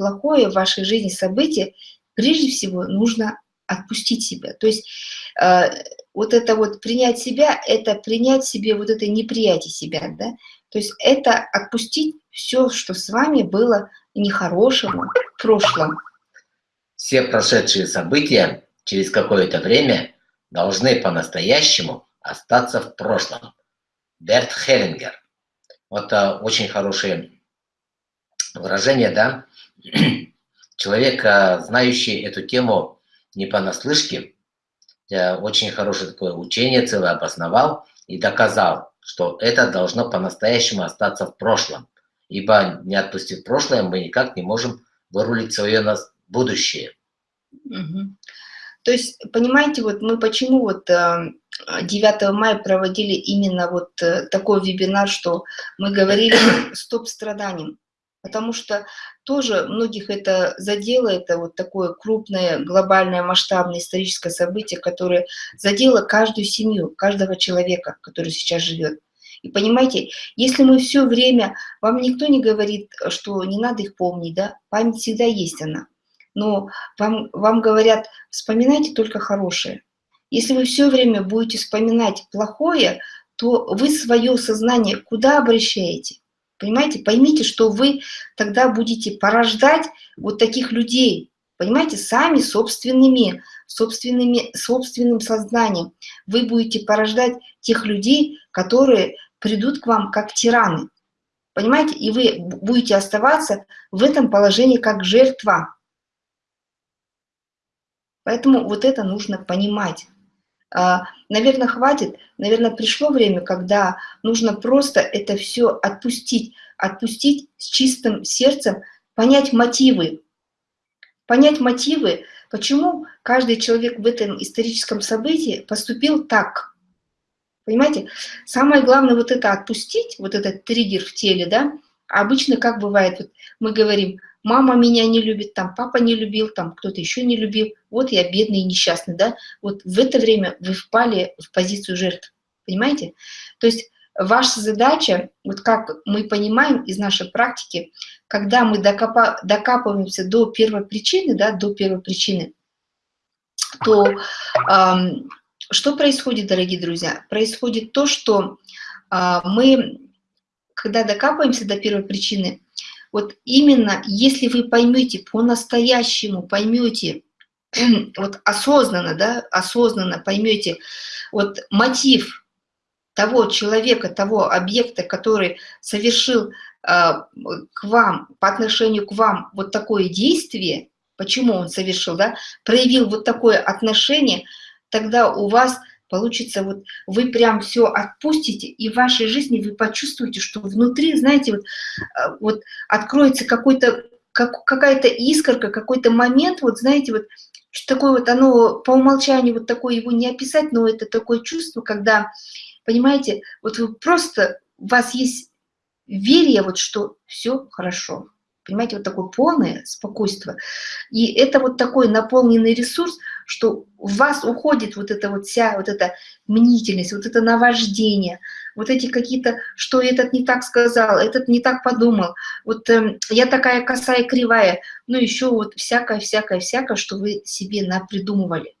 плохое в вашей жизни событие, прежде всего нужно отпустить себя. То есть э, вот это вот принять себя, это принять себе вот это неприятие себя, да? То есть это отпустить все, что с вами было нехорошего в прошлом. Все прошедшие события через какое-то время должны по-настоящему остаться в прошлом. Берт Хеллингер. Вот а, очень хорошее выражение, да? Человек, знающий эту тему не понаслышке, а, очень хорошее такое учение целое обосновал и доказал, что это должно по-настоящему остаться в прошлом. Ибо не отпустив прошлое, мы никак не можем вырулить свое будущее. Угу. То есть, понимаете, вот мы почему вот 9 э, мая проводили именно вот э, такой вебинар, что мы говорили «Стоп страданиям», потому что тоже многих это задело, это вот такое крупное, глобальное, масштабное историческое событие, которое задело каждую семью, каждого человека, который сейчас живет. И понимаете, если мы все время, вам никто не говорит, что не надо их помнить, да, память всегда есть она но вам, вам говорят, вспоминайте только хорошее. Если вы все время будете вспоминать плохое, то вы свое сознание куда обращаете? Понимаете? Поймите, что вы тогда будете порождать вот таких людей, понимаете, сами собственными, собственными, собственным сознанием. Вы будете порождать тех людей, которые придут к вам как тираны. Понимаете? И вы будете оставаться в этом положении как жертва. Поэтому вот это нужно понимать. А, наверное, хватит, наверное, пришло время, когда нужно просто это все отпустить, отпустить с чистым сердцем, понять мотивы, понять мотивы, почему каждый человек в этом историческом событии поступил так. Понимаете, самое главное вот это отпустить, вот этот триггер в теле, да, обычно как бывает, вот мы говорим, мама меня не любит, там папа не любил, там кто-то еще не любил, вот я бедный и несчастный, да, вот в это время вы впали в позицию жертв, понимаете? То есть ваша задача, вот как мы понимаем из нашей практики, когда мы докопа, докапываемся до первой причины, да, до первой причины, то эм, что происходит, дорогие друзья? Происходит то, что э, мы, когда докапываемся до первой причины, вот именно если вы поймете по-настоящему, поймете, вот осознанно, да, осознанно поймете вот мотив того человека, того объекта, который совершил э, к вам, по отношению к вам вот такое действие, почему он совершил, да, проявил вот такое отношение, тогда у вас получится, вот вы прям все отпустите, и в вашей жизни вы почувствуете, что внутри, знаете, вот, э, вот откроется какой-то как, какая-то искорка, какой-то момент, вот знаете, вот что такое вот оно по умолчанию вот такое его не описать, но это такое чувство, когда, понимаете, вот вы просто, у вас есть верие, вот что все хорошо, Понимаете, вот такое полное спокойствие. И это вот такой наполненный ресурс, что в вас уходит вот эта вот вся вот эта мнительность, вот это наваждение, вот эти какие-то, что этот не так сказал, этот не так подумал, вот э, я такая косая, кривая, ну еще вот всякое, всякое, всякое, что вы себе напридумывали.